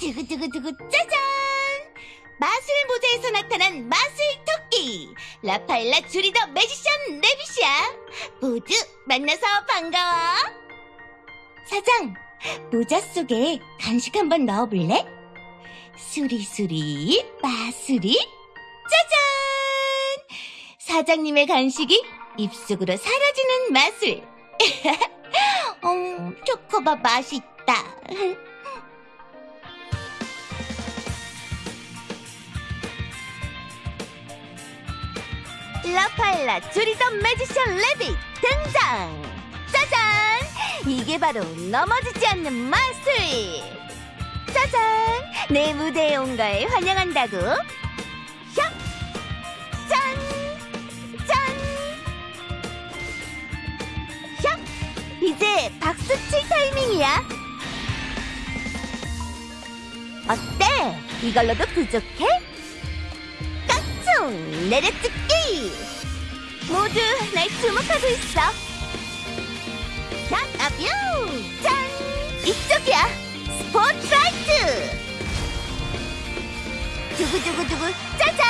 두구두구두구 짜잔! 마술 모자에서 나타난 마술 토끼 라파엘라 주리더 매지션 레빗이야. 모두 만나서 반가워. 사장, 모자 속에 간식 한번 넣어볼래? 수리수리 마수리 짜잔! 사장님의 간식이 입속으로 사라지는 마술. 음, 초코바 맛있다. 라파엘라 주리더 매지션 레빗 등장! 짜잔! 이게 바로 넘어지지 않는 마술! 짜잔! 내 무대에 온 걸 환영한다고! 샵! 짠! 짠! 샵! 이제 박수 칠 타이밍이야! 어때? 이걸로도 부족해? 깡총! 내려찍기! 모두 날 주목하고 있어! 자, 아뷰! 짠! 이쪽이야! 스포트라이트! 두구두구두구 짜잔!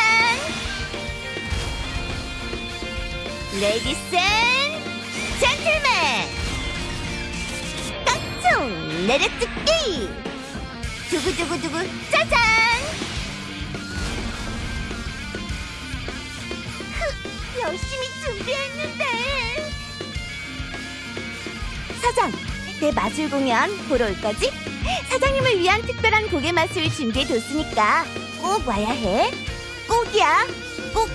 Ladies and gentlemen! 깡총! 내려찍기! 두구두구두구 짜잔! 열심히 준비했는데. 사장, 내 마술 공연 보러 올 거지? 사장님을 위한 특별한 곡의 맛을 준비해뒀으니까 꼭 와야 해. 꼭이야. 꼭꼭